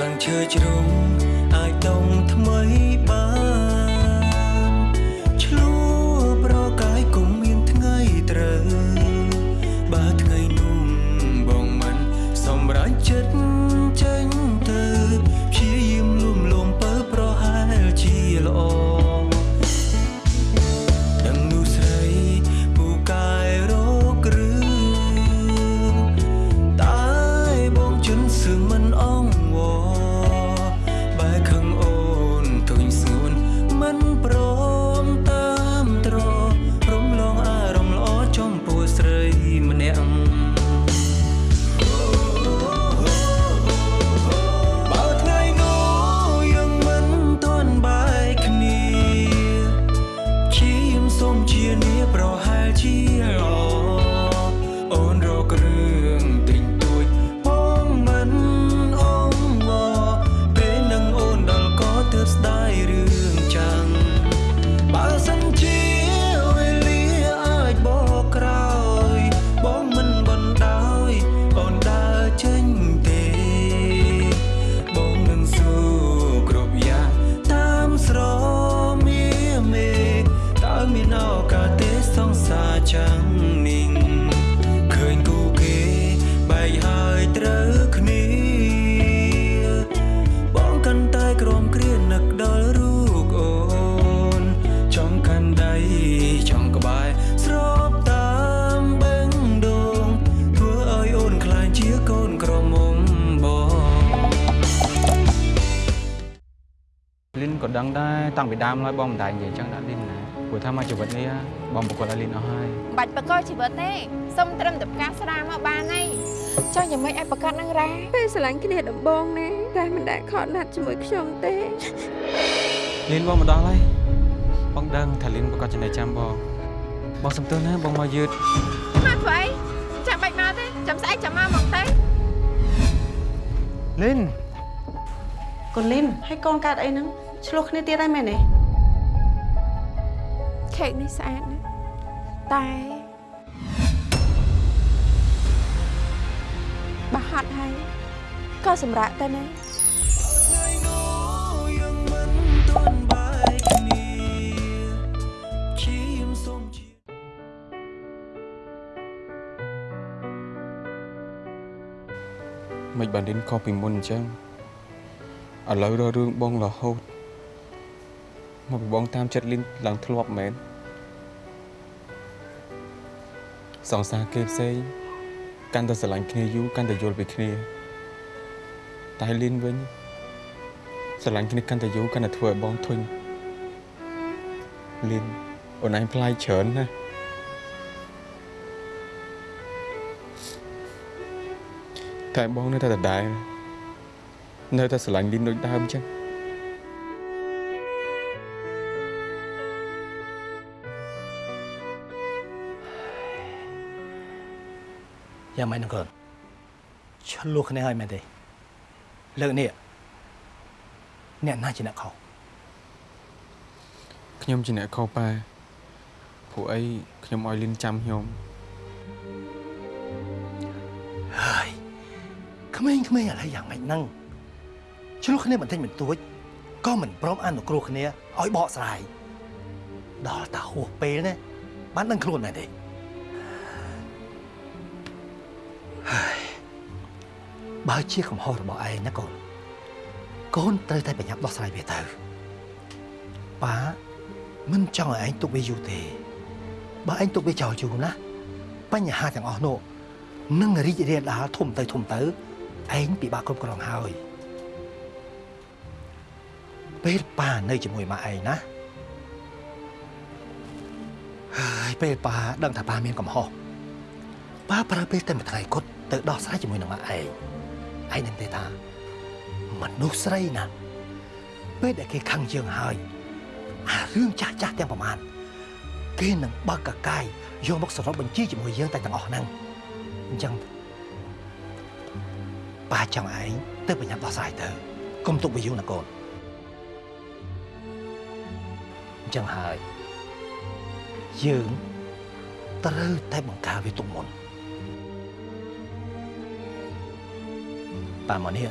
ស្លឹងឈើជ្រុំអាចដងថ្មីបាន តាំងពីដើមឡើយបងមិនដែរនិយាយចឹងដាក់លីនណាព្រោះថាមកជីវិតនេះបងប្រកបឲ្យលីនអស់ហើយបាច់បកជីវិតទេសុំត្រឹមតែផ្កាស្រាមកបានហើយចង់យ៉ាងម៉េចឲ្យប្រកាសនឹងរ៉ាពេលស្រឡាញ់គ្នាដំបងណាតែមិនដែលខកណាត់ជាមួយខ្ញុំទេលីនបងមកដល់ហើយបងដឹងថាលីនប្រកបចំណេះចាំបងបងសំទោសណាបងមកយឺតមកធ្វើអីចាំបាច់មកទេចាំស្អែកចាំមកមកទេលីនកូនលីនហើយកូនកើតអីហ្នឹង ឆ្លោះគ្នាទៀតហើយមែនទេខេកនេះស្អាតណាស់តែបើហត់ហើយក៏សម្រាប់ទៅណាថ្ងៃនោះយើងមិនទាន់បែកគ្នាព្យាយាមសូមជាមិនបានលីនខុសពីមុនអញ្ចឹងឥឡូវរករឿងបងរហូត មកពីបងតាមចិត្តលីនឡើងធ្លាប់មែនសង្សារគេផ្សេងកាន់តែស្រឡាញ់គ្នាយូរកាន់តែយល់ពីគ្នា តែលីនវិញស្រឡាញ់គ្នាកាន់តែយូរកាន់តែធ្វើឲ្យបងធុញលីនអូនឯងផ្លាយច្រើនណាស់តែបងនៅតែដដែលនៅតែស្រឡាញ់លីនដូចដើមអញ្ចឹង យ៉ាងម៉េចនឹងកូនឆ្លោះគ្នាហើយមែនទេលើកនេះអ្នកណាជាអ្នកខុសខ្ញុំជាអ្នកខុសប៉ាព្រោះអីខ្ញុំឲ្យលីនចាំខ្ញុំហើយក្មេងៗឥឡូវយ៉ាងម៉េចហ្នឹងឆ្លោះគ្នាបន្តិចបន្តួចក៏មិនព្រមអនុគ្រោះគ្នាឲ្យបកស្រាយដល់តាហួសពេលណាបានដឹងខ្លួនដែរទេ បើជាកំហុសរបស់ឯងណាកូនកូនត្រូវតែប្រញាប់ដោះស្រាយវាទៅប៉ាមិនចង់ឲ្យឯងទុកវាយូរទេបើឯងទុកវាចោលយូរណាបញ្ហាទាំងអស់នោះនឹងរីករាលដាលធំទៅធំទៅឯងពិបាកគ្រប់គ្រងហើយពេលប៉ានៅជាមួយម៉ាក់ឯងណាហើយពេលប៉ាដឹងថាប៉ាមានកំហុសប៉ាប្រើពេលតែមួយថ្ងៃគត់ទៅដោះស្រាយជាមួយនឹងម៉ាក់ឯង ឯងនឹងទេថាមនុស្សស្រីណាពេលដែលគេខឹងយើងហើយអារឿងចាស់ចាស់ទាំងប្រមាណគេនឹងបើកកកាយយកមកសរុបបញ្ជីជាមួយយើងតែទាំងអស់ហ្នឹងអញ្ចឹងប៉ាចង់ឯងទៅបញ្ញាប់ដោះស្រាយទៅកុំទុកវាយូរណាកូនអញ្ចឹងហើយយើងត្រូវតែបង្ការវាទុកមុន ប៉ាមកនេះ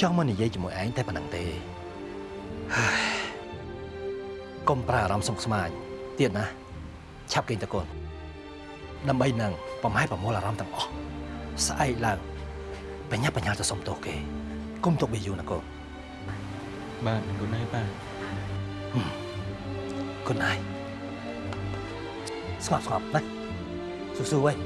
ចង់មកនិយាយជាមួយឯងតែប៉ុណ្្នឹងទេហើយកុំប្រើអារម្មណ៍សុខស្មាញទៀតណាឆាប់គេងតកូនដើម្បីនឹងបំហែប្រមូលអារម្មណ៍ទាំងអស់ស្អែកឡើងបញ្ញាបញ្ញាទៅសុំទោសគេគុំទុកវាយូរណាកូនបាទគុណហើយបាទគុណហើយស្ងប់ស្ងប់ណាស៊ូស៊ូវិញ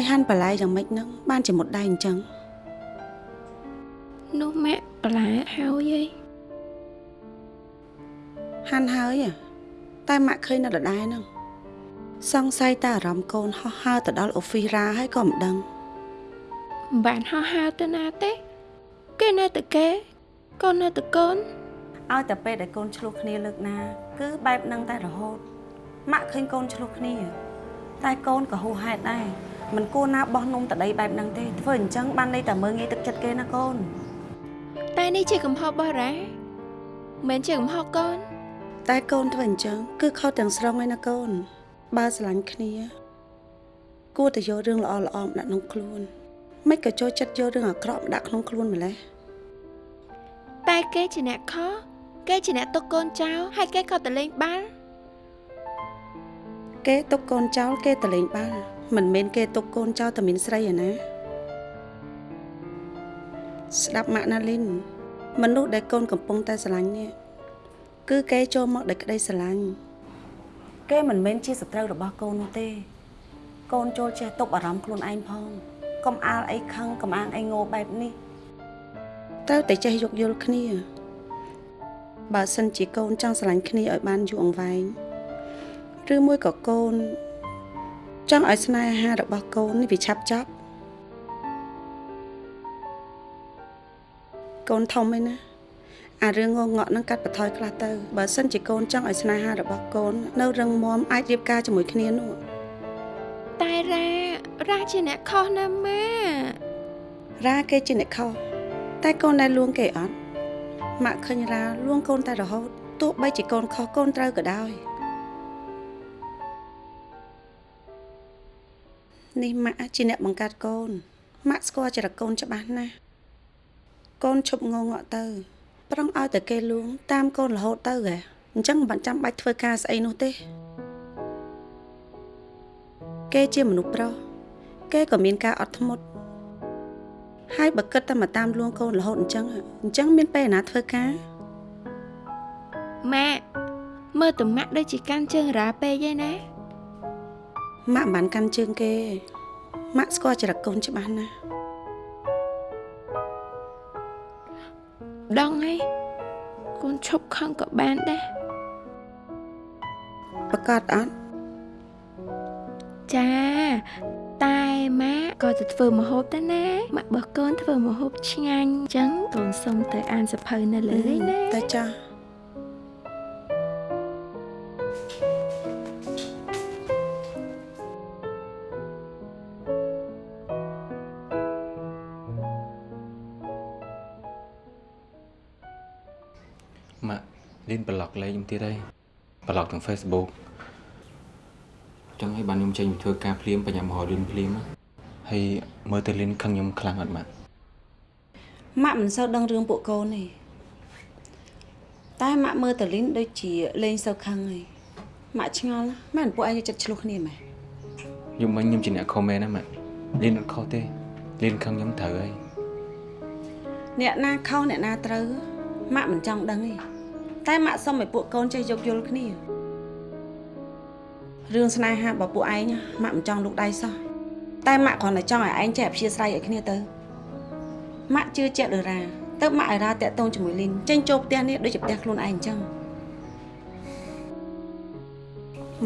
ហើយហាន់បន្លែយ៉ាងម៉េចហ្នឹងបានជាមុតដៃអញ្ចឹងនោះម៉ាក់បន្លែហើយឯងហាន់ហើយហ៎តែម៉ាក់ឃើញនៅដដែលហ្នឹងសង្ស័យតែអារម្មណ៍កូនហោះហើរទៅដល់អូហ្វីរ៉ាហើយក៏មិនដឹងមិនបានហោះហើរទៅណាទេគេនៅតែគេកូននៅតែកូនឲ្យតែពេលដែលកូនឆ្លោះគ្នាលើកណា គឺបែបហ្នឹងតែរហូតម៉ាក់ឃើញកូនឆ្លោះគ្នា តែកូនក៏ហួសហេតុដែរ មិនគួរណាបោះនំតដីបែបហ្នឹងទេធ្វើអញ្ចឹងបានន័យតែមើងងាយទឹកចិត្តគេណាកូនតែនេះជាកំហុសរបស់រ៉ាមិនមែនជាកំហុសកូន តែកូនធ្វើអញ្ចឹងគឺខុសទាំងស្រុងឯណាកូន បើស្រឡាញ់គ្នា គួរតែយករឿងល្អល្អៗមកដាក់ក្នុងខ្លួន មិនក៏ចូលចិត្តយករឿងអាក្រក់មកដាក់ក្នុងខ្លួនម្លេះតែគេជាអ្នកខុសគេជាអ្នកទុកកូនចោលហើយគេក៏ទៅលេងបាល់គេទុកកូនចោលគេតលេងបាល់ មិនមែនគេទុកកូនចោលតែមានស្រីឯណាស្ដាប់ម៉ាក់ណាលីនមនុស្សដែលកូនកំពុងតែស្រឡាញ់នេះគឺគេចូលមកដោយក្តីស្រឡាញ់គេមិនមែនជាសត្រូវរបស់កូននោះទេ កូនចូលចេះទប់អារម្មណ៍ខ្លួនឯងផងកុំអាលអីខឹងកុំអាងអីងោបែបនេះត្រូវតែចេះយោគយល់គ្នា បើសិនជាកូនចង់ស្រឡាញ់គ្នាឲ្យបានយូរអង្វែងឬមួយក៏កូន ចង់ឲ្យស្នេហារបស់កូននេះវាឆាប់ចប់កូនធំឯណាអារឿងងងក់នឹងកាត់បន្ថយខ្លះទៅបើសិនជាកូនចង់ឲ្យស្នេហារបស់កូន នៅរឹងមាំអាចរៀបការជាមួយគ្នានោះតែរ៉ារ៉ាជាអ្នកខុសណាម៉ារ៉ាគេជាអ្នកខុសតែកូនដែលលួងគេអត់ម៉ាក់ឃើញរ៉ាលួងកូនតែរហូតទោះបីជាកូនខុសកូនត្រូវក៏ដោយ នេះម៉ាក់ជាអ្នកបង្កើតកូនម៉ាក់ស្គាល់ចរិតកូនច្បាស់ណាស់កូនឈប់ងងក់ទៅ ប្រឹងឲ្យតែគេលួងតាមកូនរហូតទៅហ៎អញ្ចឹងមិនបាច់ចាំបាច់ធ្វើការស្អីនោះទេ គេជាមនុស្សប្រុសគេក៏មានការអត់ធ្មត់ហើយបើគិតតែមកតាមលួងកូនរហូតអញ្ចឹងអញ្ចឹងមានពេលណាធ្វើការម៉ាក់មើលតម៉ាក់ដូចជាកាន់ជើងរ៉ាពេកឯណា ម៉ាក់មិនបានកាន់ជើងគេម៉ាក់ស្គាល់ចរិតកូនច្បាស់ណាស់ដងហើយកូនឈប់ខឹងក៏បានដែរប្រកាសអត់ចាតែម៉ាក់ក៏ទៅធ្វើម្ហូបដែរណាម៉ាក់របស់កូនធ្វើម្ហូបឆ្ងាញ់អញ្ចឹងកូនសុំទៅអានសភៅនៅលើឯណាតែចាស់ លីនប្លុកលេខខ្ញុំទៀតហើយប្លុកទាំង Facebook ចឹងហើយបានខ្ញុំចេញទៅធ្វើការភ្លាមបញ្ញាមហោលីនភ្លាមហើយមើលទៅលីនខឹងខ្ញុំខ្លាំងអត់ម៉ាក់ម៉ាក់មិនសូវដឹងរឿងពួកកូនទេតែម៉ាក់មើលតលីនដូចជាលេងសូវខឹងហើយម៉ាក់ឆ្ងល់ណាស់មែនពួកឯងយកចិត្តឆ្លោះគ្នាមែនខ្ញុំមិញខ្ញុំជាអ្នកខមមែនណាម៉ាក់លីនអត់ខុសទេលីនខឹងខ្ញុំត្រូវហើយអ្នកណាខុសអ្នកណាត្រូវម៉ាក់មិនចង់ដឹងទេ តែម៉ាក់សុំឲ្យពួកកូនចេះយោគយល់គ្នារឿងស្នេហារបស់ពួកឯងម៉ាក់មិនចង់លូកដៃសោះតែម៉ាក់គ្រាន់តែចង់ឲ្យឯងចេះអព្យាស្រ័យឲ្យគ្នាទៅម៉ាក់ជឿជាក់លើរ៉ាទៅម៉ាក់ឲ្យរ៉ាតាក់ទងជាមួយលីនចេញចូលផ្ទះនេះដូចជាផ្ទះខ្លួនឯងអញ្ចឹង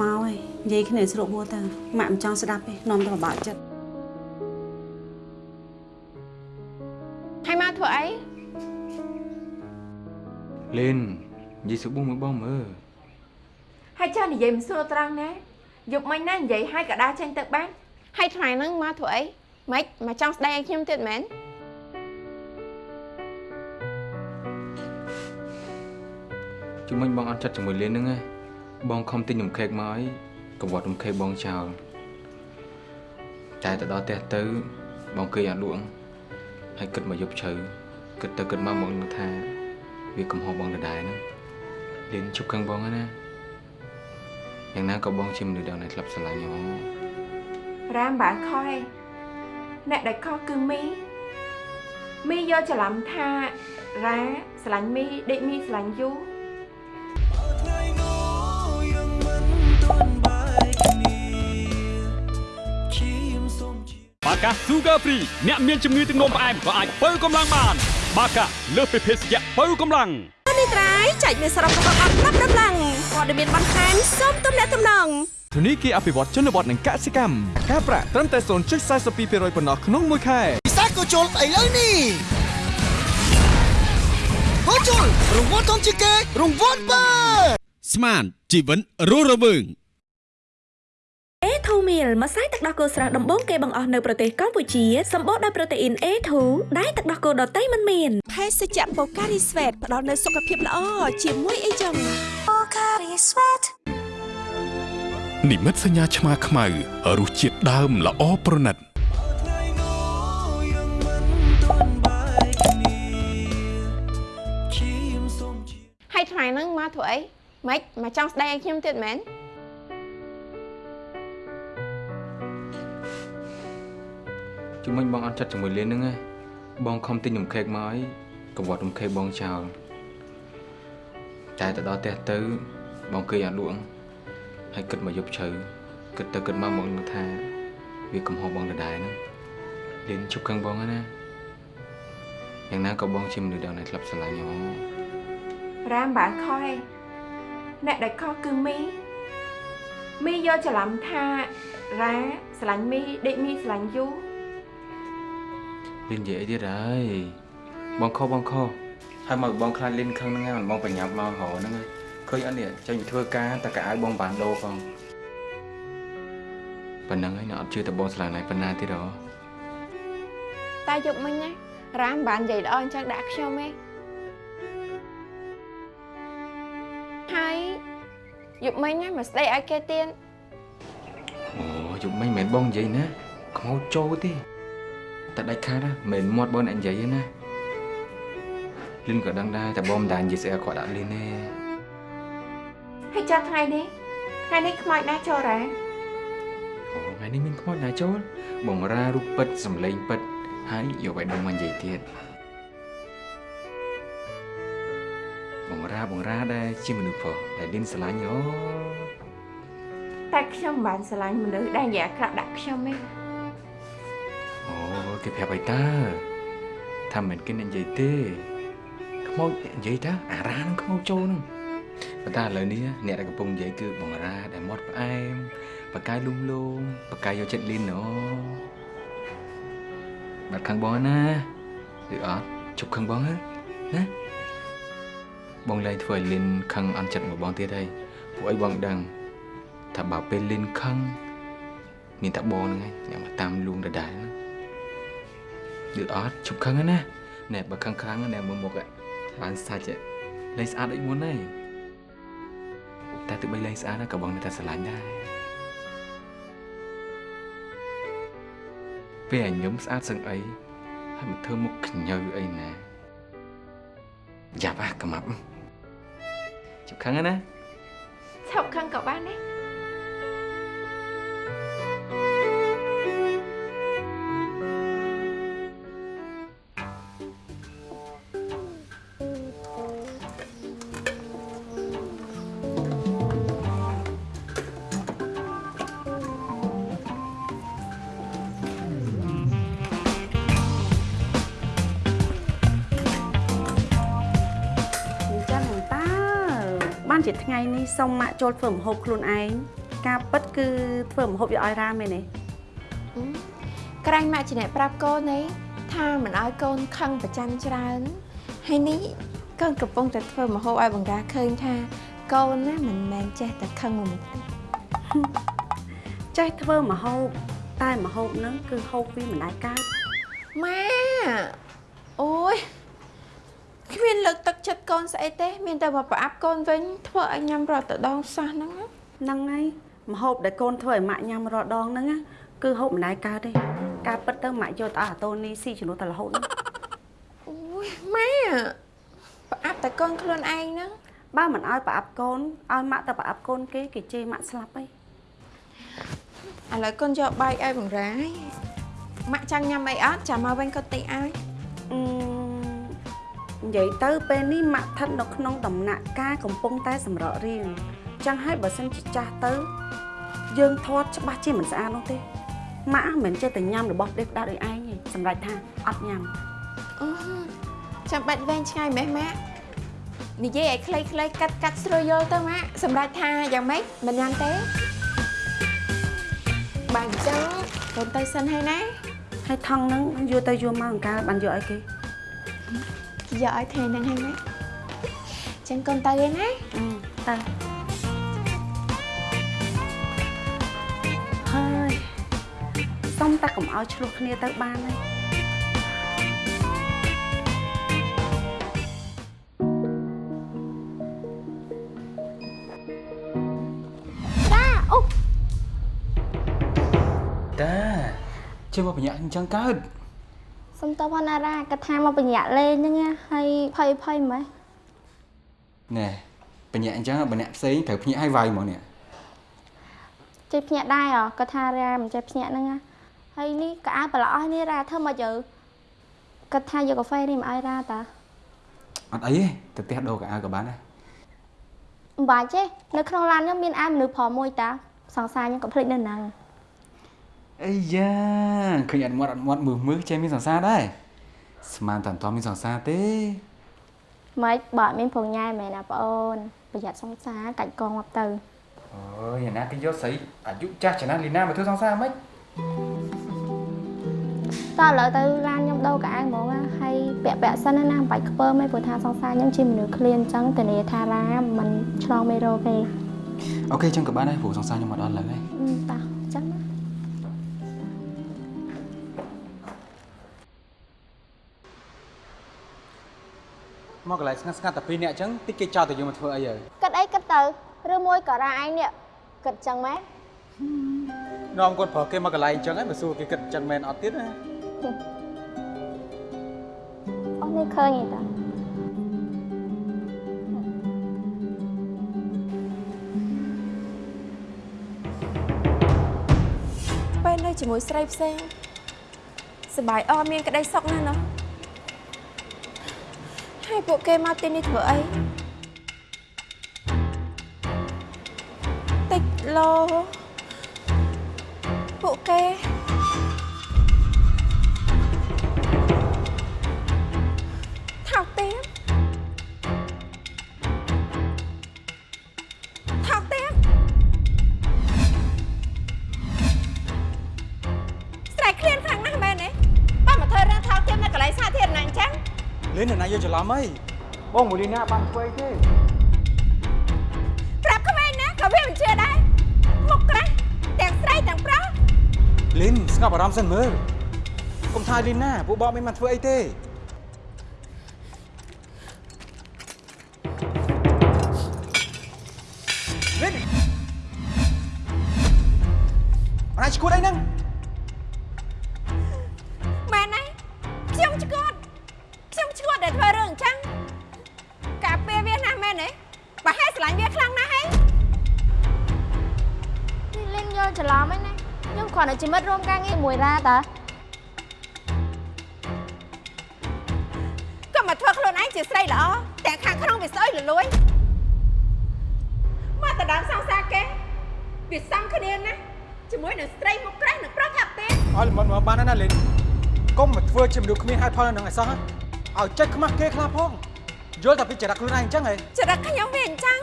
មកហើយនិយាយគ្នាស្រួលហួរទៅម៉ាក់មិនចង់ស្ដាប់ទេនាំតែពិបាកចិត្តហើយមកធ្វើអីលីន និយាយសុបមួយបងមើលហើយចាស់និយាយមិនស្រួលត្រង់ណាយប់មិញណានិយាយហើយកដាចេញទៅបានហើយថ្ងៃហ្នឹងមកធ្វើអីម៉េចមកចង់ស្ដីឲ្យខ្ញុំទៀតមែនជុំមិញបងអត់ចិត្តជាមួយលៀនហ្នឹងឯងបងខំទិញនំខេកមកឲ្យកង្វត់នំខេកបងចោលតែទៅដល់ផ្ទះទៅ បងគេអត់លក់ហើយគិតមកយប់ជ្រៅគិតទៅគិតមកមកនឹងថាវាកំហុសបងដដែលហ្នឹង លៀនជប់ខឹងបងហើយណាយ៉ាងណាក៏បងជាមនុស្សដែលនៅធ្លាប់ស្រឡាញ់ហ៎រាមបានខុសឯងអ្នកដែលខុសគឺមីមីយកច្រឡំថារ៉ាស្រឡាញ់មីដេកមីស្រឡាញ់យូថ្ងៃនោះយើងមិនទាន់បែកគ្នាខ្ញុំសូមជាបាកា Sugar Free អ្នកមានជំងឺទឹកនោមផ្អែមក៏អាចបើកម្លាំងបាន បាកាលើសពីភេសជ្ជៈបើកម្លាំង នេះត្រៃចែកមានសរុបរបស់អត់ប្រាប់ដំឡើងព័ត៌មានបន្ថែមសូមទំនាក់ទំនងធនីគារអភិវឌ្ឍជនបទនិងកសិកម្មការប្រាក់ត្រឹមតែ0.42%ប៉ុណ្ណោះក្នុងមួយខែពិសាក៏ជុលឥឡូវនេះហូជុលរង្វាន់ធំជាងគេរង្វាន់បើស្មានជីវិតរស់រវើង A2 meal ម្សៅទឹកដោះគោស្រស់ដំបូងគេបង្អស់នៅប្រទេសកម្ពុជាសម្បូរដោយប្រូតេអ៊ីន A2 ដែលទឹកដោះគោដតៃមិនមានភេសជ្ជៈ Pocari Sweat ផ្ដល់នូវសុខភាពល្អជាមួយអីចឹង Pocari Sweat និមិត្តសញ្ញាឆ្មាខ្មៅរសជាតិដើមល្អប្រណិតថ្ងៃនោះយើងមិនទាន់បែកគ្នាខ្ញុំសូមជាហើយថ្ងៃហ្នឹងមកធ្វើអីម៉េចមកចង់ស្ដីឲ្យខ្ញុំទៀតមែន ជុំមិញបងអត់ចិត្តជាមួយលៀនហ្នឹងឯងបងខំទិញនំខេកមកឲ្យកង្វត់នំខេកបងចោលតែទៅដល់ផ្ទះទៅ បងគេអត់លក់ហើយគិតមកយប់ជ្រៅគិតទៅគិតមកមកនឹងថា វាកំហុសបងដដែលហ្នឹងលៀនជប់ខឹងបងហើយណាយ៉ាងណាក៏បងជាមនុស្សដែលនៅធ្លាប់ស្រឡាញ់ហ៎រាមបានខុសឯងអ្នកដែលខុសគឺមីមីយកច្រឡំថារ៉ាស្រឡាញ់មីដេកមីស្រឡាញ់យូ លៀននិយាយអីទៀតហើយបងខុសបងខុសហើយមកបងខ្លាចលៀនខឹងហ្នឹងហើយមិនបងប្រញាប់មករហហ្នឹងហើយឃើញអត់នេះចេញទៅធ្វើការតែកៅអៅបងបានដូរផងប៉ុណ្ណឹងហើយនៅអត់ជឿតែបងស្រឡាញ់ហើយប៉ុណ្ណាទៀតហ៎តែយប់មិញណារ៉ាមបាននិយាយល្អអញ្ចឹងដាក់ខ្ញុំឯងហើយយប់មិញណាមកស្ដីឲ្យគេទៀតអូយប់មិញមិនមែនបងនិយាយណាខ្មោចចូលទេ តែដាច់ខាតណាមិនមែនមាត់បងអ្នកនិយាយទេណាលិនក៏ដឹងដែរតែបងមិនដានិយាយស្អីឲ្យគាត់ដាក់លិនទេហើយចាស់ថ្ងៃនេះថ្ងៃនេះខ្មោចណាចូលរ៉ាអូថ្ងៃនេះមានខ្មោចណាចូលបងរារូបពិតសំឡេងពិតហើយយកឲ្យដឹងមកនិយាយទៀតបងរាបងរាដែរជាមនុស្សប្រុសដែលលិនស្រឡាញ់អូតែខ្ញុំមិនបានស្រឡាញ់មនុស្សដែលនិយាយអាក្រក់ដាក់ខ្ញុំទេអូ គេប្រាប់ឲ្យតើថាមិនគេអ្នកនិយាយទេខ្មោចអ្នកនិយាយតើអារានឹងខ្មោចចូលហ្នឹងប៉ុន្តែឥឡូវនេះអ្នកដែលកំពុងនិយាយគឺបងរាដែលមាត់ផ្អែមបកាយលុំលុំបកាយយកចិត្តលីនអូបាត់ខាងបងណាឬអត់ជប់ខាងបងណាណាបងលែងធ្វើឲ្យលីនខឹងអន់ចិត្តមកបងទៀតហើយពួកអីបងដឹងថាបើពេលលីនខឹងមានតែបងហ្នឹងឯងអ្នកមកតាមលួងដដែលហ្នឹង ឬអត់ជប់ខឹងហើយណាណែបើខឹងខ្លាំងណាស់មើលមុខឯងបានសាច់ឯងលែងស្អាតដូចមុនហើយតែទោះបីលែងស្អាតណាក៏បងនៅតែស្រឡាញ់ដែរពេលឲ្យខ្ញុំស្អាតសឹងអីហើយមកធ្វើមុខខ្ញៅអីណាយ៉ាប់អាកំាប់ជប់ខឹងហើយណាឈប់ខឹងក៏បានដែរ ថ្ងៃនេះសុំម៉ាក់ចូលធ្វើម្ហូបខ្លួនឯងការពិតគឺធ្វើម្ហូបយកឲ្យរ៉ាមែនទេក្រែងម៉ាក់ជាអ្នកប្រាប់កូនឯងថាមិនឲ្យកូនខឹងប្រចាំច្រើនហើយនេះកូនកំពុងតែធ្វើម្ហូបឲ្យបង្ការឃើញថា កូនណាមិនមែនចេះតែខឹងមួយមុខទេចេះធ្វើម្ហូបតែម្ហូបហ្នឹងគឺហូបពីម្ដាយកើតម៉ាអូយ គ្មានលើកទឹកចិត្តកូនស្អីទេ មានតែមកប្រអាប់កូនវិញធ្វើឲ្យញ៉ាំរត់ទៅដងសោះហ្នឹងណាហ្នឹងហើយម្ហូបដែលកូនធ្វើឲ្យម៉ាក់ញ៉ាំរាល់ដងហ្នឹងណាគឺហូបម្ដាយកើតទេការពិតទៅម៉ាក់យកទៅអស់អាតូនីស៊ីជំនួសតែរហូតហ្នឹងអូយម៉ាប្រអាប់តែកូនខ្លួនឯងហ្នឹងបើមិនឲ្យប្រអាប់កូនឲ្យម៉ាក់ទៅប្រអាប់កូនគេគេជេរម៉ាក់ស្លាប់ហើយឥឡូវកូនយកបាយឲ្យបង្រាយម៉ាក់ចង់ញ៉ាំអីអត់ចាំមកវិញកូនទិញឲ្យអឺ និយាយទៅពេលនេះម៉ាក់ស្ថិតនៅក្នុងដំណាក់កាលកំពុងតែសម្រក់រៀងចឹងហើយបើសិនជាចាស់ទៅ យើងធាត់ច្បាស់ជាមិនស្អាតនោះទេម៉ាក់មិនមែនចេះតែញ៉ាំរបស់ដេកដាដូចឯងទេសម្រាប់ថាអត់ញ៉ាំអូចាំបាច់វែងឆ្ងាយម៉េះម៉ាក់និយាយឲ្យខ្លីៗកាត់កាត់ស្រួលយល់ទៅម៉ាក់សម្រាប់ថាយ៉ាងម៉េចមិនញ៉ាំទេបាទអញ្ចឹងកូនទៅសិនហើយណាហើយថងហ្នឹងយកទៅយកមកអង្ការបានយកអីគេ យកឲ្យថ្ងៃហ្នឹងហើយម៉ាក់អញ្ចឹងកូនទៅឯណាអឺទៅហើយសុំតែកុំឲ្យឆ្លោះគ្នាទៅបានហើយតាអូតាជិះមកបញ្ញាក់អញ្ចឹងកើត សុំតើវណ្ណារាគាត់ថាមកបញ្ញាក់លេងហ្នឹងណាហើយភ័យភ័យម៉េះណែបញ្ញាក់អញ្ចឹងបញ្ញាក់ផ្សេងត្រូវភ្ញាក់ឲ្យវាយហ្មងនេះចេះភ្ញាក់ដែរហ៎គាត់ថារាមិនចេះភ្ញាក់ហ្នឹងណាហើយនេះក៏អើប្រឡោះនេះរាធ្វើមកយើគាត់ថាយកកាហ្វេនេះមកឲ្យរាតាអត់អីទេទៅផ្ទះដូរកៅអៅក៏បានដែរមិនបាច់ទេនៅក្នុងឡានហ្នឹងមានអាយមនុស្សប្រុសមួយតាសង្សារខ្ញុំក៏ភ្លេចនៅហ្នឹង អីយ៉ាឃើញអត់មាត់អត់មាត់មើលមើលចេះមានសង្សារដែរស្មានតែអត់ទាន់មានសង្សារទេម៉េចបើអត់មានប្រងញ៉ែមែនណាបងអូនប្រយ័ត្នសង្សារកាច់កងមកទៅអើយអាណាគេយកស្រីអាយុចាស់ចំណាស់លីណាមកធ្វើសង្សារហ្មងតើឥឡូវទៅឡានខ្ញុំដូរកៅអៅហ្មងណាហើយពាក់ពាក់សិនណាមិនបាច់ខ្ពើមទេព្រោះថាសង្សារខ្ញុំជាមនុស្សឃ្លានអញ្ចឹងធានាថារាមិនឆ្លងមេរោគទេអូខេអញ្ចឹងក៏បានដែរព្រោះសង្សារខ្ញុំអត់ដល់ឡើយហើយអឺតោះអញ្ចឹងណា មកកន្លែងស្ងាត់ស្ងាត់តែពីរនាក់អញ្ចឹងតិចគេចោលទៅយើងមកធ្វើអីហើយគិតអីគិតទៅឬមួយក៏រាឯងនេះគិតអញ្ចឹងម៉េចនាំគាត់ប្រើគេមកកន្លែងអញ្ចឹងហើយមកសួរគេគិតអញ្ចឹងមែនអត់ទៀតណាអូនេះឃើញទេតាពេលនៅជាមួយស្រីផ្សេងសប្បាយអស់មានក្តីសុខណាស់ណោះ ហើយពួកគេមកទីនេះធ្វើអីតិចឡូពួកគេ នណាយកច្រឡំអីបងមួយលីណាបានធ្វើអីទេប្រាប់ក្មេងណាក៏វាមិនជឿដែរមុខក្រាស់ទាំងស្រីទាំងប្រុសលីនស្ងប់អារម្មណ៍សិនមើលកុំថាលីនណាពួកបងមិនបានធ្វើអីទេ មការងារមួយរាតាក៏មកធ្វើខ្លួនឯងជាស្រីល្អទាំងខាងក្នុងវាស្អុយលលួយមកតដើមសង្សារគេវាសំគ្នាណាស់ជាមួយនឹងស្រីមុខក្រាស់និងប្រុសថាប់ទេអត់មិនមកបានណាលីនកុំមកធ្វើជាមនុស្សគ្មានហេតុផលនៅនឹងអីសោះឲ្យចិត្តខ្មាស់គេខ្លះផងយល់តែពីចរិតខ្លួនឯងអញ្ចឹងហ៎ចរិតខ្ញុំវាអញ្ចឹង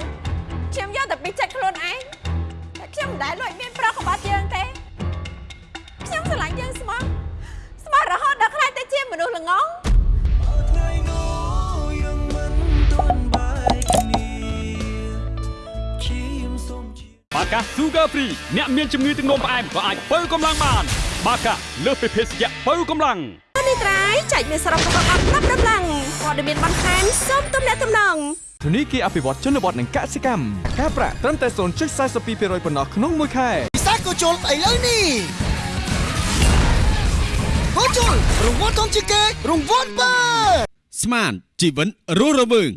Sugar Free អ្នកមានជំងឺទឹកនោមផ្អែមក៏អាចបើកម្លាំងបាន បាកាលើសពីភេសជ្ជៈបើកម្លាំងនេះត្រៃចែកមានសរុបរបស់អត់ប្រាប់ដំឡើងព័ត៌មានបន្ថែមសូមទំនាក់ទំនងធនីគារអភិវឌ្ឍជនបទនិងកសិកម្មការប្រាក់ត្រឹមតែ0.42%ប៉ុណ្ណោះក្នុងមួយខែពិសេសក៏ជុលស្អីលើនេះក៏ជុលរង្វាន់ធំជាងគេរង្វាន់បើស្មានជីវិនរស់រវើង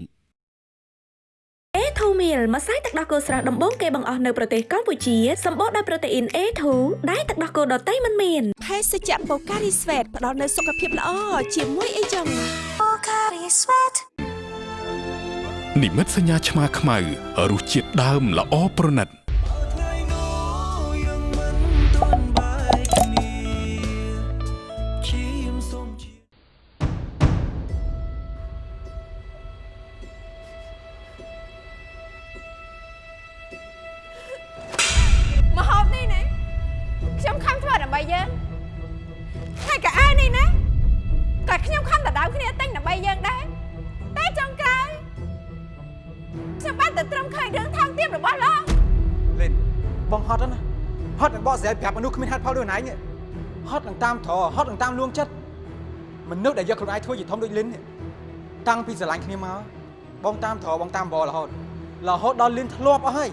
A2 meal ម្សៅទឹកដោះគោស្រស់ដំបូងគេបង្អស់នៅប្រទេសកម្ពុជាសម្បូរដោយប្រូតេអ៊ីន A2 ដែលទឹកដោះគោដតៃមិនមានភេសជ្ជៈបូការីស្វេតផ្ដល់នូវសុខភាពល្អជាមួយអីចឹងនិមិត្តសញ្ញាឆ្មាខ្មៅរសជាតិដើមល្អប្រណិត ខ្ញុំខំធ្វើដើម្បីយើងហើយកៅអៅនេះណាក៏ខ្ញុំខំដដៅគ្នាទិញដើម្បីយើងដែរតែចុងក្រោយខ្ញុំបានតែត្រឹមឃើញរឿងថោកទាបរបស់លោកលេនបងហត់ណាហត់នឹងបកស្រាយប្រាប់មនុស្សគ្មានហេតុផលដូចណៃនេះហត់នឹងតាមត្រហត់នឹងតាមលួងចិត្តមនុស្សដែលយកខ្លួនឯងធ្វើជាធំដូចលិននេះតាំងពីស្រឡាញ់គ្នាមកបងតាមត្របងតាមបររហូតរហូតដល់លិនធ្លាប់អស់ហើយ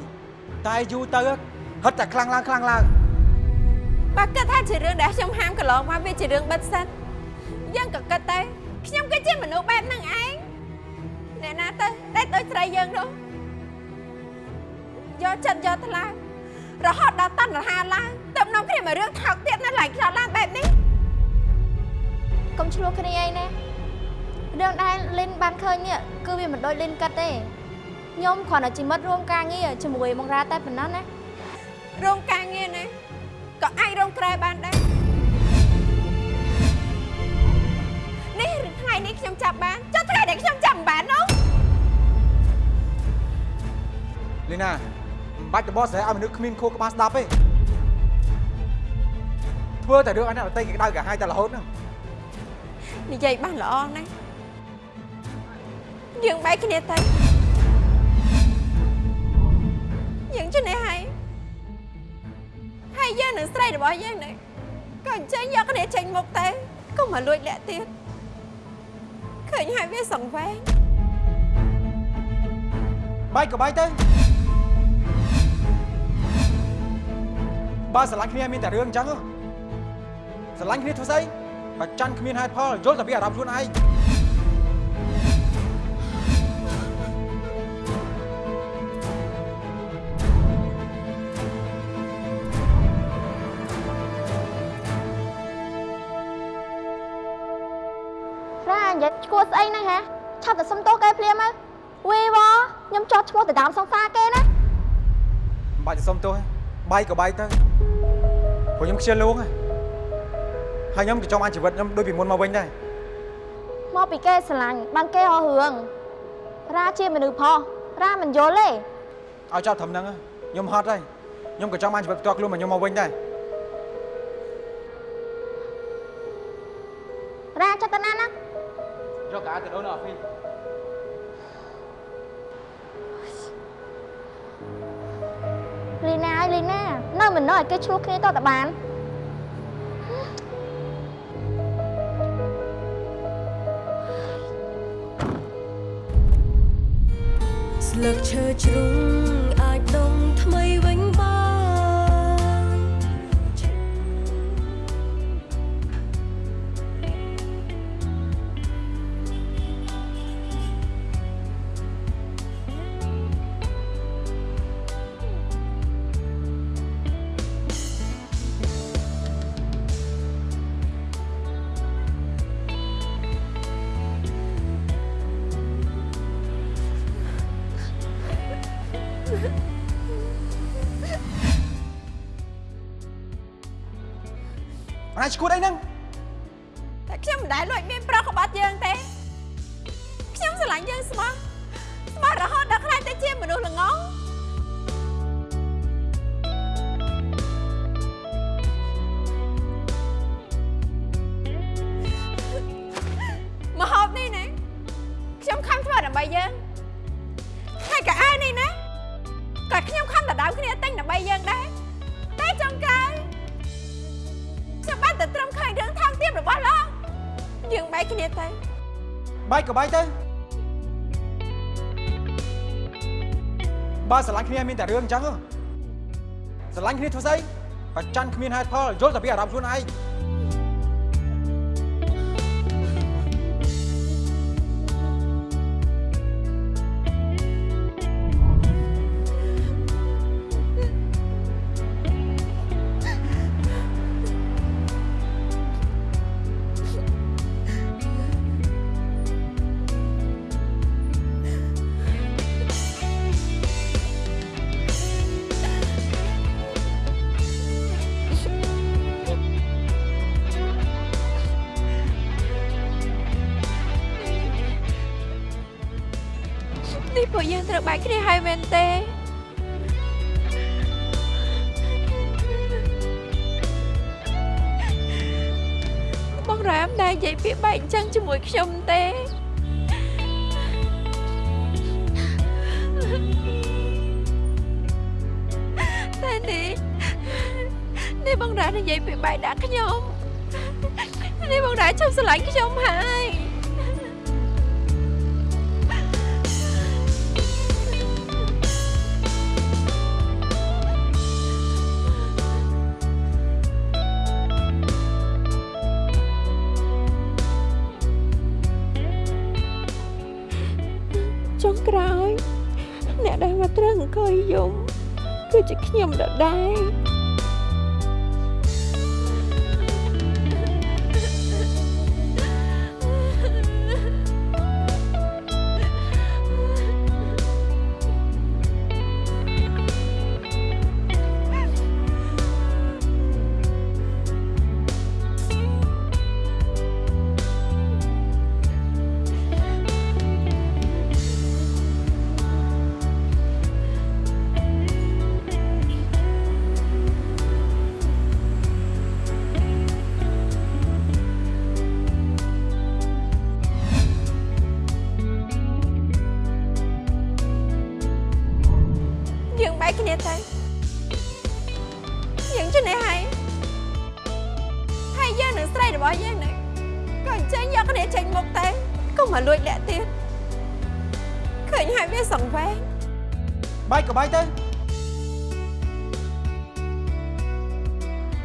តែយូរទៅហត់តែខ្លាំងឡើងខ្លាំងឡើង បើគិតថាជារឿងដែលខ្ញុំហាមកន្លងមកវាជារឿងបិទសិនយើងក៏គិតទៅខ្ញុំគឺជាមនុស្សបែបហ្នឹងឯងអ្នកណាទៅដែលដូចស្រីយើងនោះយកចិត្តយកថ្លើមរហូតដល់តណ្ហាឡើងទៅនាំគ្នាមករឿងថោកទៀតណាឡើងខ្លោចឡើងបែបនេះកុំឆ្លោះគ្នាអីណារឿងដែលលិនបានឃើញនេះគឺវាមិនដូចលិនគិតទេខ្ញុំគ្រាន់តែជាមិត្តរួមការងារជាមួយមង្រាតែប៉ុណ្ណោះណារោងការងារណា ក៏អាចរោងក្រែបានដែរនេះថ្ងៃនេះខ្ញុំចាប់បានចុះថ្ងៃដែលខ្ញុំចាប់មិនបាននោះលីណាមិនបាច់ទៅបកស្រាយឲ្យមនុស្សគ្មានខួរក្បាលស្ដាប់ទេធ្វើតែរឿងអីណាដតៃគេក្តៅកាហាយតែរហូតហ្នឹងនិយាយបានល្អណាស់យើងបែកគ្នាទៅយើងជិះនេះហើយ ហើយយើងនឹងស្រីរបស់យើងនេះក៏អញ្ចឹងយកគ្នាចេញមុខទៅកុំមកលួចលាក់ទៀតឃើញហើយវាសង្វេងបាយក៏បាយទៅបើស្រឡាញ់គ្នាមានតែរឿងអញ្ចឹងហ៎ស្រឡាញ់គ្នាធ្វើស្អីបើចាន់គ្មានហេតុផលយល់តែពីអារម្មណ៍ខ្លួនឯង និយាយឈួតស្អីហ្នឹងហ៎ឆាប់តែសុំទោសគេភ្លាមមកវីវខ្ញុំចោតឈ្មោះទៅដើមសង្សារគេណាមិនបាច់ទៅសុំទោសទេបាយក៏បាយទៅព្រោះខ្ញុំខ្ជិលលួងហើយហើយខ្ញុំក៏ចង់អាចជីវិតខ្ញុំដូចពីមុនមកវិញដែរមកពីគេស្រឡាញ់បានគេរករឿងរ៉ាជាមនុស្សផុសរ៉ាមិនយល់ទេឲ្យចប់ត្រឹមហ្នឹងហ៎ខ្ញុំហត់ហើយខ្ញុំក៏ចង់បានជីវិតផ្ទាល់ខ្លួនរបស់ខ្ញុំមកវិញដែររ៉ាចិត្ត ទៅណាណាយកកាទៅដូនអស់ពីលីណាអើយលីណានៅមិននៅឲ្យគេឆ្លោះគ្នាតតែបានស្លឹកឈើជ្រុ អណាឈួ យើងបែកគ្នាទៅបែកក៏បែកទៅបើស្រឡាញ់គ្នាមានតែរឿងអញ្ចឹងស្រឡាញ់គ្នាធ្វើស្អីប្រច័នគ្មានហេតុផលយល់តែពីអារម្មណ៍ខ្លួនឯង អញ្ចឹងជាមួយខ្ញុំទេតែនេះនេះបងរ៉ានិយាយពាក្យបែកដាក់ខ្ញុំនេះបងរ៉ាឈប់ស្រឡាញ់ខ្ញុំហើយ យយំគឺជាខ្ញុំដដែល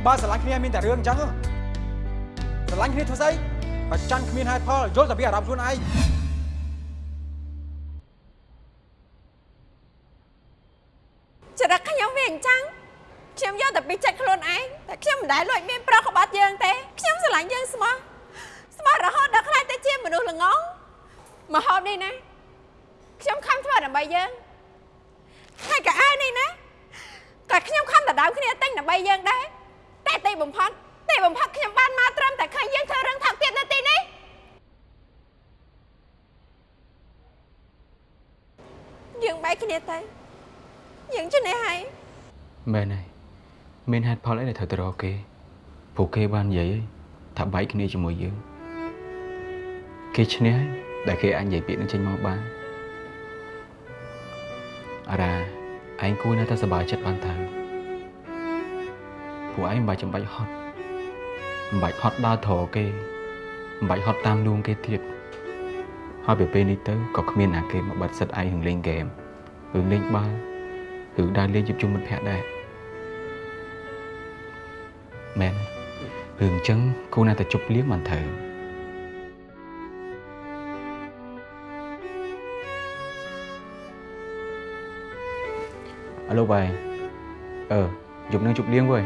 បើស្រឡាញ់គ្នាមានតែរឿងអញ្ចឹងហ៎ស្រឡាញ់គ្នាធ្វើស្អីបើចាន់គ្មានហេតុផលយល់តែពីអារម្មណ៍ខ្លួនឯងចរិតខ្ញុំវាអញ្ចឹងខ្ញុំយកតែពីចិត្តខ្លួនឯងតែខ្ញុំមិនដែលលួចមានប្រុសក្បត់យើងទេខ្ញុំស្រឡាញ់យើងស្មោះស្មោះរហូតដល់ខ្លាចទៅជាមនុស្សល្ងងមកហូបនេះណាខ្ញុំខំធ្វើដើម្បីយើងហើយក៏អាវនេះណាក៏ខ្ញុំខំដដៅគ្នាទិញដើម្បីយើងដែរ តែទីបំផុតទីបំផុតខ្ញុំបានមកត្រឹមតែឃើញយើងធ្វើរឿងថោកទៀតនៅទីនេះយើងបែកគ្នាទៅយើងជិះនេះហើយមែនហើយមានហេតុផលអីដែលត្រូវទៅរកគេព្រោះគេបាននិយាយហើយថាបែកគ្នាជាមួយយើងគេឈ្នះហើយដែលគេអាចនិយាយពាក្យនឹងចេញមកបានអារ៉ាឯងគួរណាស់តែសប្បាយចិត្តបានទៅ ព្រោះឯងមិនបាច់ចាំបាច់ហត់មិនបាច់ហត់ដើរត្រគេមិនបាច់ហត់តាមលួងគេទៀតហើយពេលពេលនេះទៅក៏គ្មានណាគេមកបាត់សិតឯងរឿងលេងហ្គេមរឿងលេងបាល់ឬដើរលេងជួបជុំមិត្តភក្តិដែរមែនរឿងអញ្ចឹងគួរណាស់តែជប់លៀងបានត្រូវអឡូបាយអឺយប់នឹងជប់លៀងវើយ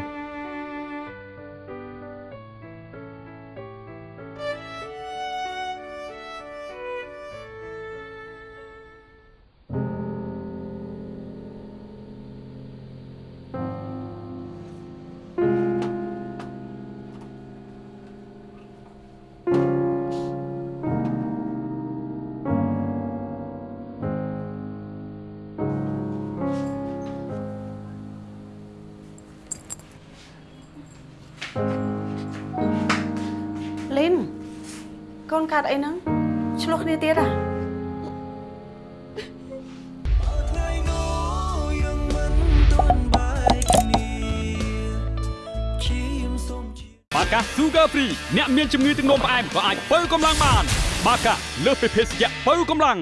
អ្នកមានជំងឺទឹកនោមផ្អែមក៏អាចបើកម្លាំងបាន បាកាលើសពីភេសជ្ជៈបើកម្លាំង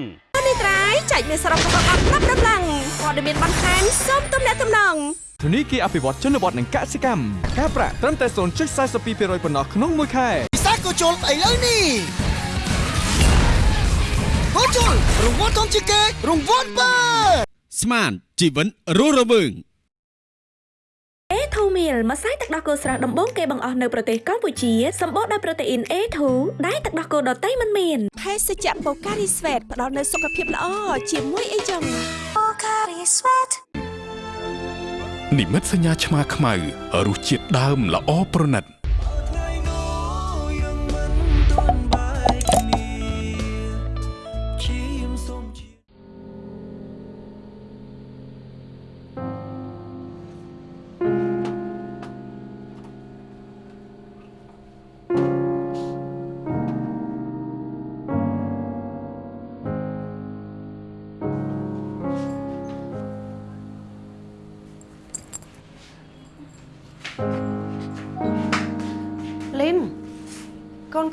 នេះត្រៃចែកមានសរុបរបស់អត់ប្រាប់ដំឡើងព័ត៌មានបន្ថែមសូមទំនាក់ទំនងធនីគារអភិវឌ្ឍជនបទនិងកសិកម្មការប្រាក់ត្រឹមតែ0.42%ប៉ុណ្ណោះក្នុងមួយខែពិសាកូជុលឥឡូវនេះកូជុលរង្វាន់ធំជាងគេរង្វាន់បើស្មានជីវិនរស់រវើង A2 meal ម្សៅទឹកដោះគោស្រស់ដំបូងគេបង្អស់នៅប្រទេសកម្ពុជាសម្បូរដោយប្រូតេអ៊ីន A2 ដែលទឹកដោះគោដតៃមិនមានភេសជ្ជៈ Pocari Sweat ផ្ដល់នូវសុខភាពល្អជាមួយអីចឹង Pocari Sweat និមិត្តសញ្ញាឆ្មាខ្មៅរសជាតិដើមល្អប្រណិត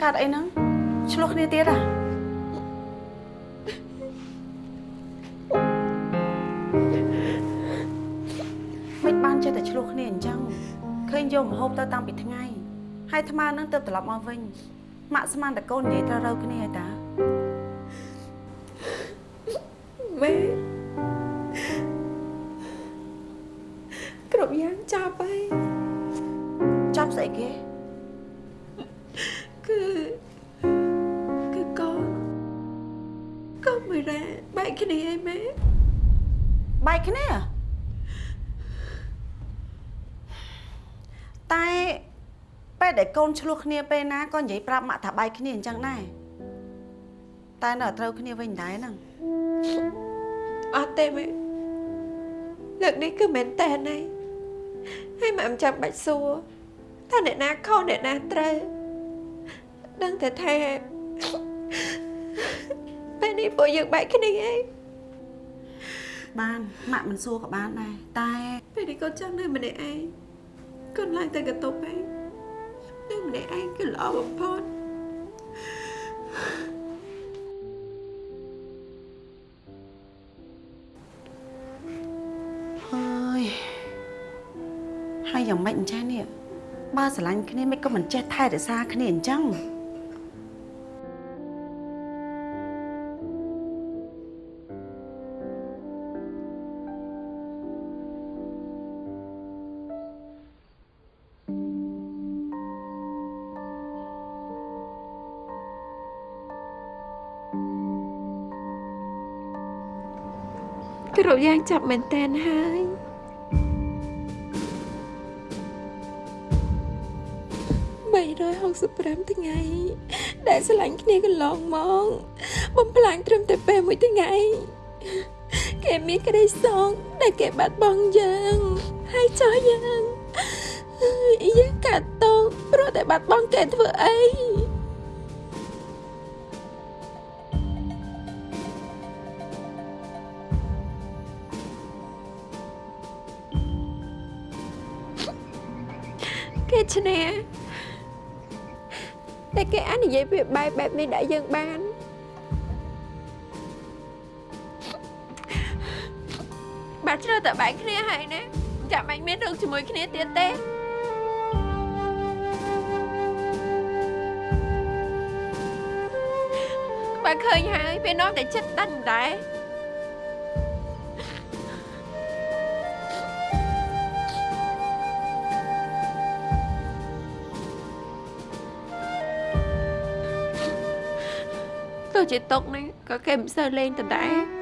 កូនកាត់អីហ្នឹងឆ្លោះគ្នាទៀតអាមិនបានចេះតែឆ្លោះគ្នាអញ្ចឹងឃើញយកម្ហូបទៅតាំងពីថ្ងៃហើយអាត្មានឹងទៅត្រឡប់មកវិញម៉ាក់ស្មានតែកូននិយាយត្រូវរើគ្នាហើយតាម៉ែគ្រប់យ៉ាងចាប់ហើយចាប់ស្អីគេ គឺគឺកូនកូនមួយរ៉ាបែកគ្នាហើយម៉ែបែកគ្នាតែពេលដែលកូនឆ្លោះគ្នាពេលណាក៏និយាយប្រាប់ម៉ាក់ថាបែកគ្នាអញ្ចឹងដែរតែនៅតែត្រូវគ្នាវិញដែរហ្នឹងអត់ទេម៉ែលើកនេះគឺមែនតើណៃហើយម៉ែមិនចាំបាច់សួរថាអ្នកណាខុសអ្នកណាត្រូវ ដឹងតែថាពេលនេះពួកយើងបែកគ្នាឯងបានម៉ាក់មិនសួរក៏បានដែរតែពេលនេះកូនចង់នៅម្នាក់ឯងកូនឡើងតែកន្ទប់ឯងនៅម្នាក់ឯងគឺល្អបំផុតហើយហើយយ៉ាងម៉េចអញ្ចឹងនេះបើស្រឡាញ់គ្នាមិនក៏មិនចេះថែរក្សាគ្នាអញ្ចឹង គ្រប់យ៉ាងចាប់មែនតែនហើយ365ថ្ងៃ ដែលឆ្លាញ់គ្នាកន្លងមកបំផ្លាញត្រឹមតែពេលមួយថ្ងៃគេមានក្តីសងដែលគេបាត់បង់យើងហើយចោះយើងយើងកាត់ទោសព្រោះតែបាត់បង់គេធ្វើអី គេអាចនិយាយវាបែបបែបនេះដាក់យើងបានបាទជ្រើតែបែកគ្នាហើយណាចាំបាច់មានរឿងជាមួយគ្នាទៀតទេបើឃើញហើយពេលនាំតែចិត្តដាច់មិនដែរ ទោះជាຕົកហ្នឹងក៏គេ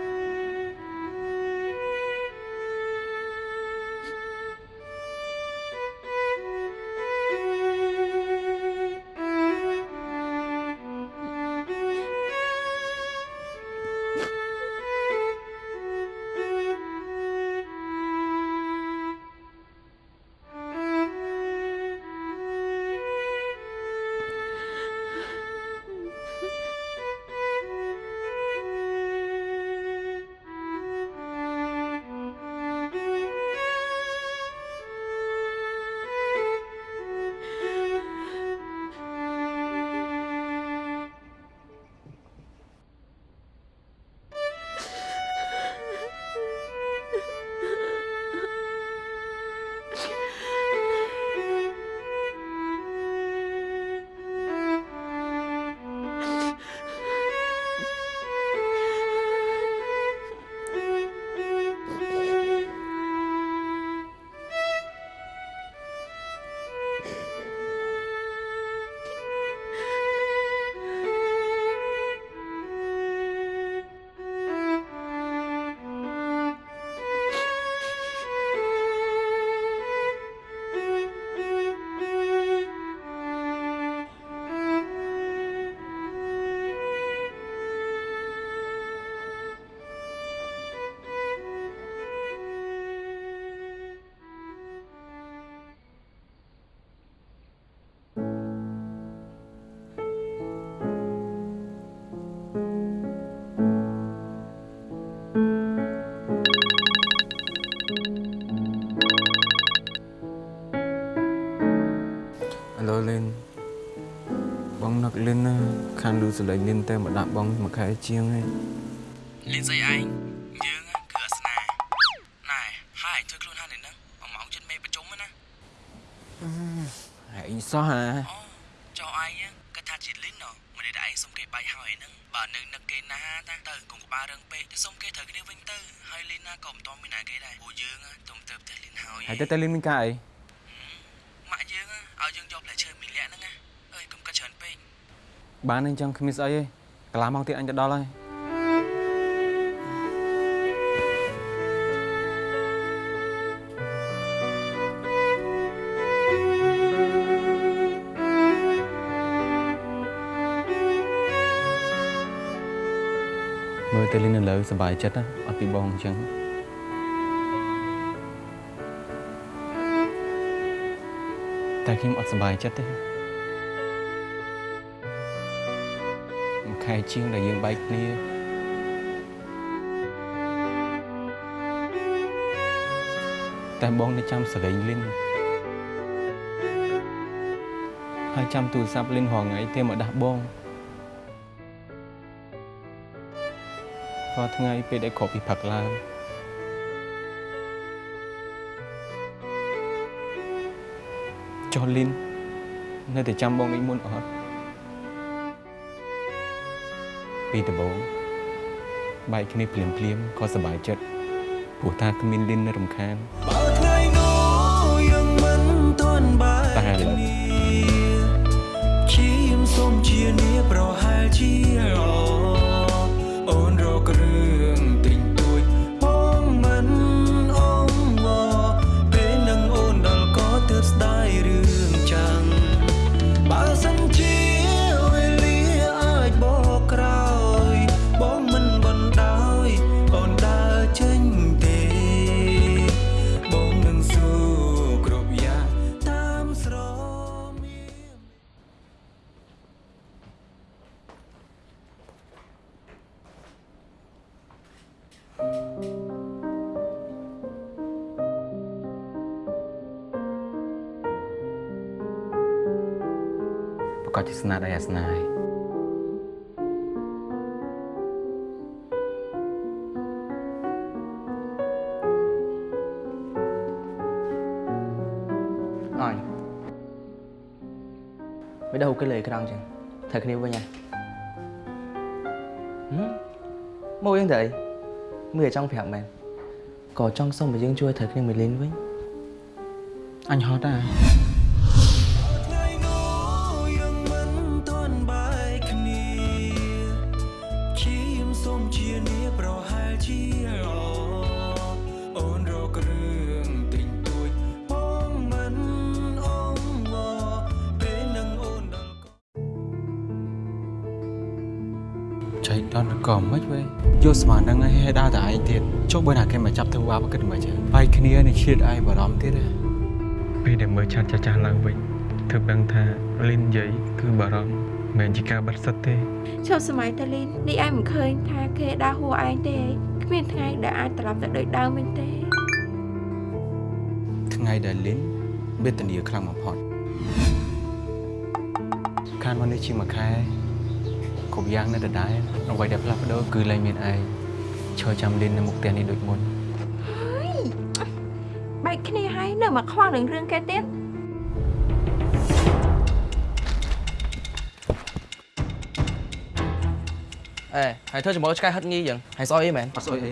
សូវលេងដដែលលឺសលេងលីនទៅមកដាក់បងមួយខែជាងហើយលីនស្អីឯងយើងគឺអាសនាណែហើយជួយខ្លួនហាននេះហ្នឹងមួយម៉ោងជិតមេប្រជុំណាឯងសោះអាចុះឯងគាត់ថាជាលីនណមិនได้ឯងសុំគេបាយហើយហ្នឹងបើនៅនឹកគេណាតាទៅកុំក្បាលរឹងពេកទៅសុំគេត្រូវគ្នាវិញទៅហើយលីនណាក៏មិនតមានណាគេដែរពួកយើងទុំទៅផ្ទះលីនហើយហើយទៅទៅលីនមានការអី ម៉ាក់យើងឲ្យយើងយកផ្លែឈើមីលាក់ហ្នឹងណាអើយកុំកាត់ច្រើនពេក បានអញ្ចឹងគ្មានស្អីទេកន្លះម៉ោងទៀតអញទៅដល់ហើយមើលទៅលីននៅលើសុបាយចិត្តណាអត់ពីបងអញ្ចឹងតែខ្ញុំអត់សុបាយចិត្តទេ ខែជាងដែលយើងបែកគ្នាតែបងនៅចាំសលេងលីនហើយចាំទូរស័ព្ទលីនរងថ្ងៃទេមកដាស់បងរាល់ថ្ងៃពេលដែលគ្រប់ពីផឹកឡើងចុះលីននៅតែចាំបងដូចមុនអត់ ពីដំបូងបែកគ្នាភ្លាមភ្លាមៗក៏សប្បាយចិត្តព្រោះថាគ្មានលីននៅរំខានបើថ្ងៃនោះយើងមិនទាន់បែកតែឥឡូវគ្នាឈាមសូមជានាប្រហែលជាល្អអូ សជាស្នាដៃអាសនាហើយអញមិន đâu cái lời cái đăng chẳng thật គ្នាវិញហ៎មកយើងទៅអីមើលចង់ប្រាប់មែនក៏ចង់សុំឲ្យយើងជួយត្រូវគ្នាមួយលេងវិញអញហត់ដែរ ស្មាននឹងឲ្យឲ្យដើរតែឯងទៀតចុះបើណាគេមកចាប់ធ្វើបាបគិតមិនចឹងបែកគ្នានេះឆ្លៀតឯងបារម្ភទៀតណាពេលដែលមើលឆាត់ចាស់ចាស់ឡើងវិញទើបដឹងថាលីននិយាយគឺបារម្ភមិនមែនជាការបាត់សិតទេជប់សម័យតាលីននេះឯងមិនឃើញថាគេដើរហួរឯងទេគ្មានថ្ងៃដែលអាចត្រឡប់ទៅដូចដើមវិញទេថ្ងៃដែលលីនវេទនាខ្លាំងបំផុតខានមកនេះជាមួយខែ គ្រប់យ៉ាងនៅដដែលអ្វីដែលផ្លាស់ប្ដូរគឺលែងមានឯងឈរចាំលីននៅមុខផ្ទះនេះដូចមុនហើយបែកគ្នាហើយនៅមកខ្វល់នឹងរឿងគេទៀតអេហើយធ្វើជាមួយឆ្កែហិតងីយ៉ាងហើយស្អុយអីមែនអត់ស្អុយអី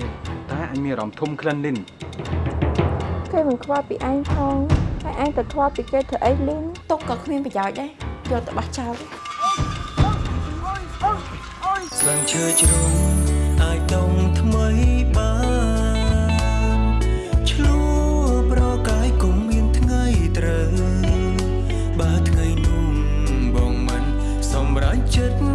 តែអញមានអារម្មណ៍ធំក្លិនលីនគេមិនខ្វល់ពីឯងផងហើយឯងទៅខ្វល់ពីគេធ្វើអីលីនទុកក៏គ្មានប្រយោជន៍ដែរយកទៅបោះចោល ទេស្លឹងឈើជ្រុំអាចដុំថ្មីបានឆ្លួប្រកាយគុំមានថ្ងៃត្រូវបើថ្ងៃនោះបងមិនសម្រេចចិត្ត